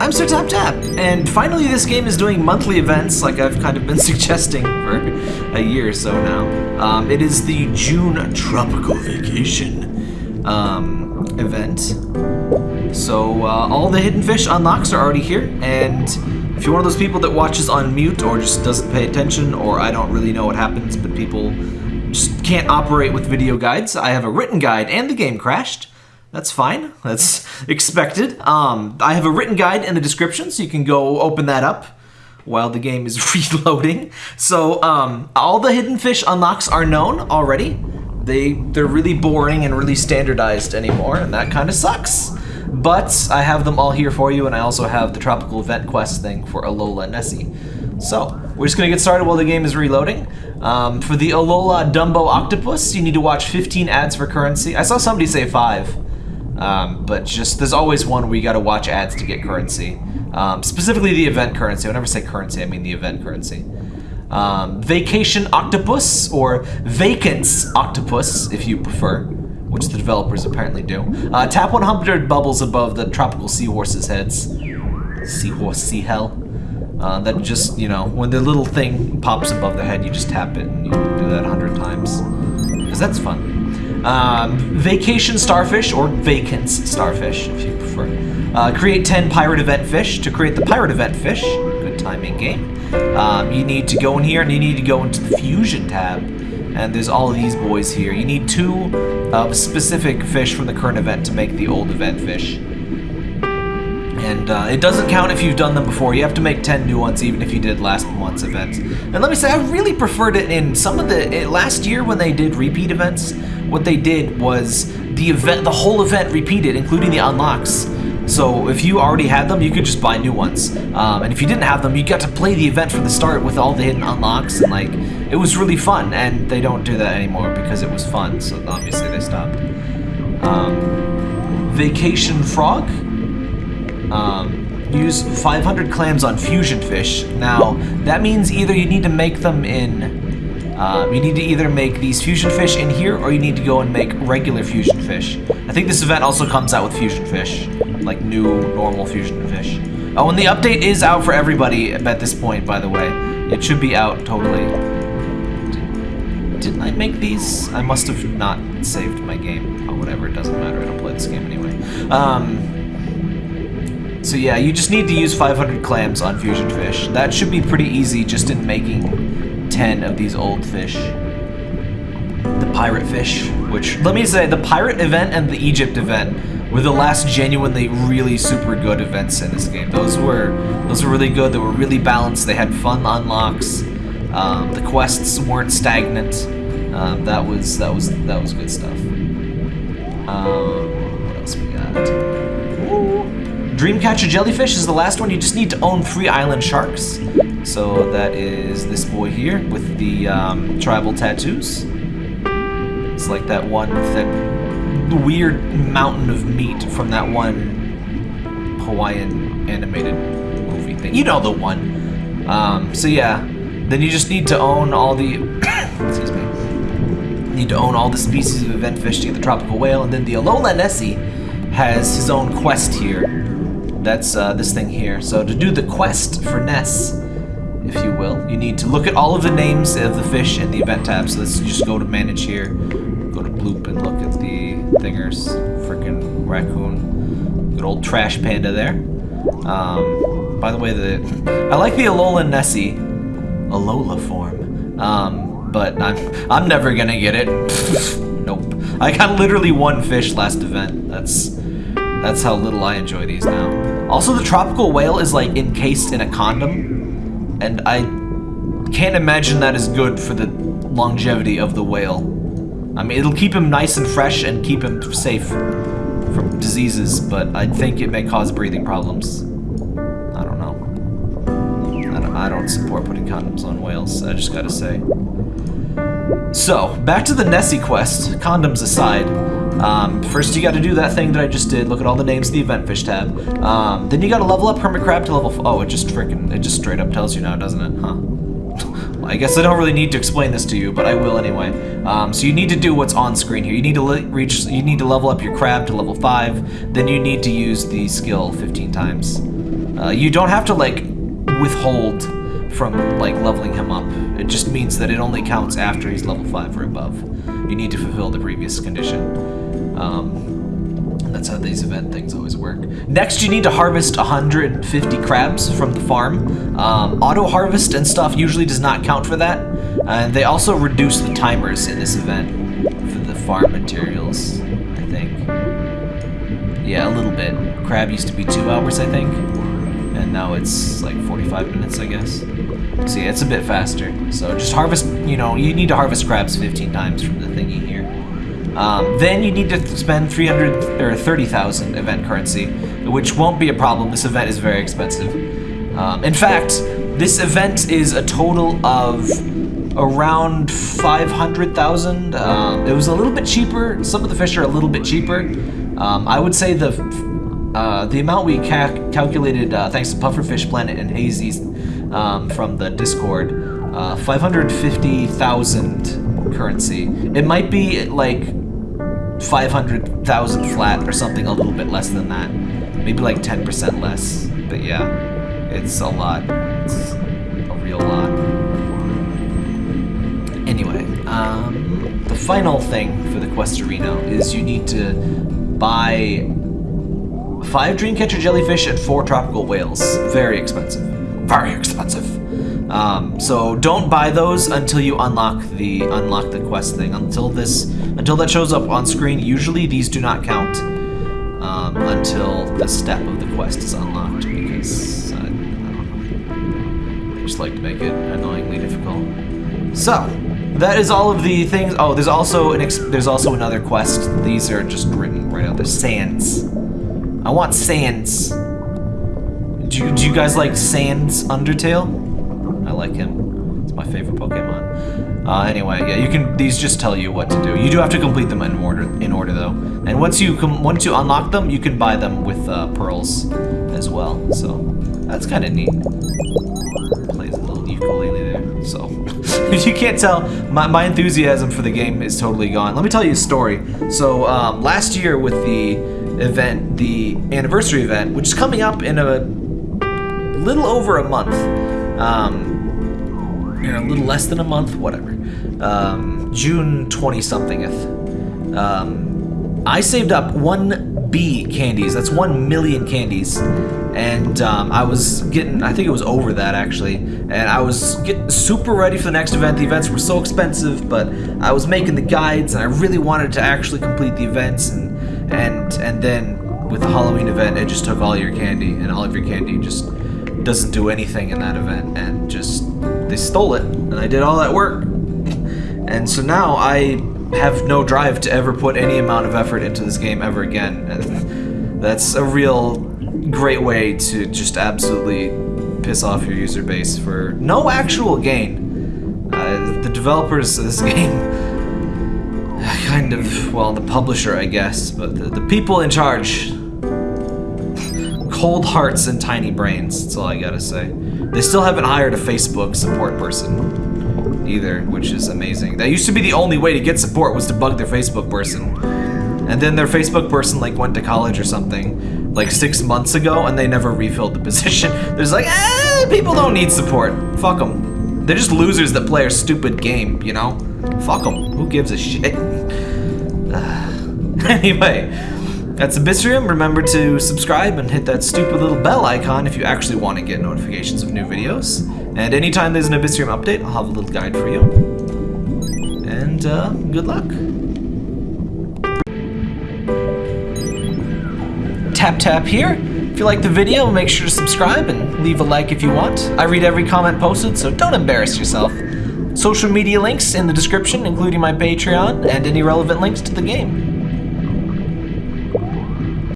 I'm Sir Tap Tap, and finally this game is doing monthly events like I've kind of been suggesting for a year or so now. Um, it is the June Tropical Vacation um, event. So uh, all the hidden fish unlocks are already here, and if you're one of those people that watches on mute or just doesn't pay attention, or I don't really know what happens, but people just can't operate with video guides, I have a written guide and the game crashed. That's fine. That's expected. Um, I have a written guide in the description, so you can go open that up while the game is reloading. So um, all the hidden fish unlocks are known already. They they're really boring and really standardized anymore, and that kind of sucks. But I have them all here for you, and I also have the tropical event quest thing for Alola Nessie. So we're just gonna get started while the game is reloading. Um, for the Alola Dumbo Octopus, you need to watch 15 ads for currency. I saw somebody say five. Um, but just, there's always one where you gotta watch ads to get currency. Um, specifically the event currency. Whenever I say currency, I mean the event currency. Um, Vacation Octopus, or Vacants Octopus, if you prefer, which the developers apparently do. Uh, tap 100 bubbles above the tropical seahorses' heads. Seahorse, sea hell. Uh, that just, you know, when the little thing pops above the head, you just tap it, and you do that 100 times. Because that's fun. Um, vacation starfish, or vacants starfish, if you prefer. Uh, create 10 pirate event fish. To create the pirate event fish, good timing game, um, you need to go in here and you need to go into the fusion tab. And there's all of these boys here. You need two uh, specific fish from the current event to make the old event fish. And uh, it doesn't count if you've done them before. You have to make 10 new ones even if you did last month's events. And let me say, I really preferred it in some of the... last year when they did repeat events, what they did was the event, the whole event repeated, including the unlocks. So if you already had them, you could just buy new ones. Um, and if you didn't have them, you got to play the event from the start with all the hidden unlocks. And like, it was really fun. And they don't do that anymore because it was fun. So obviously they stopped. Um, Vacation Frog. Um, use 500 clams on fusion fish. Now, that means either you need to make them in... Uh, you need to either make these fusion fish in here, or you need to go and make regular fusion fish. I think this event also comes out with fusion fish. Like, new, normal fusion fish. Oh, and the update is out for everybody at this point, by the way. It should be out, totally. Did, didn't I make these? I must have not saved my game. Oh, whatever, it doesn't matter. I don't play this game anyway. Um... So yeah, you just need to use 500 clams on fusion fish. That should be pretty easy just in making 10 of these old fish. The pirate fish, which, let me say, the pirate event and the Egypt event were the last genuinely really super good events in this game. Those were those were really good. They were really balanced. They had fun unlocks. Um, the quests weren't stagnant. Um, that was that was that was good stuff. Um, what else we got? Dreamcatcher Jellyfish is the last one. You just need to own three island sharks. So that is this boy here with the um, tribal tattoos. It's like that one with weird mountain of meat from that one Hawaiian animated movie thing. You know the one. Um, so yeah, then you just need to own all the... excuse me. Need to own all the species of event fish to get the tropical whale, and then the Alola Nessie has his own quest here that's uh, this thing here. So to do the quest for Ness, if you will, you need to look at all of the names of the fish in the event tab. So let's just go to manage here, go to bloop and look at the thingers. Freaking raccoon, good old trash panda there. Um, by the way, the I like the Alola Nessie, Alola form, um, but I'm I'm never gonna get it. nope. I got literally one fish last event. That's that's how little I enjoy these now. Also, the tropical whale is like encased in a condom, and I can't imagine that is good for the longevity of the whale. I mean, it'll keep him nice and fresh and keep him safe from diseases, but I think it may cause breathing problems. I don't know. I don't, I don't support putting condoms on whales, I just gotta say. So, back to the Nessie quest, condoms aside. Um, first you gotta do that thing that I just did, look at all the names of the event fish tab. Um, then you gotta level up Hermit Crab to level, oh, it just freaking, it just straight up tells you now, doesn't it, huh? I guess I don't really need to explain this to you, but I will anyway. Um, so you need to do what's on screen here. You need to reach, you need to level up your crab to level five. Then you need to use the skill 15 times. Uh, you don't have to like withhold from like leveling him up. It just means that it only counts after he's level five or above. You need to fulfill the previous condition. Um, that's how these event things always work. Next, you need to harvest 150 crabs from the farm. Um, auto harvest and stuff usually does not count for that. And they also reduce the timers in this event for the farm materials, I think. Yeah, a little bit. Crab used to be two hours, I think. And now it's like 45 minutes, I guess. See, it's a bit faster. So just harvest, you know, you need to harvest crabs 15 times from the thingy here. Um, then you need to spend 300 or 30,000 event currency, which won't be a problem. This event is very expensive. Um, in fact, this event is a total of around 500,000. Um, it was a little bit cheaper. Some of the fish are a little bit cheaper. Um, I would say the uh, the amount we ca calculated uh, thanks to Pufferfish Planet and Hazy um, from the Discord, uh, 550,000 currency. It might be like 500,000 flat or something a little bit less than that. Maybe like 10% less. But yeah, it's a lot. It's a real lot. Anyway, um, the final thing for the Questorino is you need to buy five Dreamcatcher jellyfish and four tropical whales. Very expensive. Very expensive. Um, so don't buy those until you unlock the unlock the quest thing. Until this, until that shows up on screen. Usually these do not count um, until the step of the quest is unlocked because I. They just like to make it annoyingly difficult. So that is all of the things. Oh, there's also an there's also another quest. These are just written right out there. Sands. I want sands. Do do you guys like Sans Undertale? I like him. It's my favorite Pokemon. Uh, anyway, yeah, you can. These just tell you what to do. You do have to complete them in order. In order, though. And once you once you unlock them, you can buy them with uh, pearls as well. So that's kind of neat. Plays a little ukulele there. So if you can't tell, my, my enthusiasm for the game is totally gone. Let me tell you a story. So um, last year with the event, the anniversary event, which is coming up in a little over a month. Um, know, a little less than a month, whatever. Um, June 20 somethingth. Um, I saved up one B candies. That's one million candies. And um, I was getting, I think it was over that actually. And I was getting super ready for the next event. The events were so expensive, but I was making the guides and I really wanted to actually complete the events. And, and, and then with the Halloween event, it just took all your candy and all of your candy just doesn't do anything in that event and just they stole it and I did all that work and so now I have no drive to ever put any amount of effort into this game ever again that's a real great way to just absolutely piss off your user base for no actual gain uh, the developers of this game kind of well the publisher I guess but the, the people in charge cold hearts and tiny brains. That's all I gotta say. They still haven't hired a Facebook support person either, which is amazing. That used to be the only way to get support was to bug their Facebook person. And then their Facebook person like went to college or something like six months ago and they never refilled the position. There's like, eh, people don't need support. Fuck them. They're just losers that play a stupid game, you know? Fuck them. Who gives a shit? anyway, that's Abyssrium. Remember to subscribe and hit that stupid little bell icon if you actually want to get notifications of new videos. And anytime there's an Abyssrium update, I'll have a little guide for you. And uh, good luck. Tap tap here. If you like the video, make sure to subscribe and leave a like if you want. I read every comment posted, so don't embarrass yourself. Social media links in the description, including my Patreon and any relevant links to the game.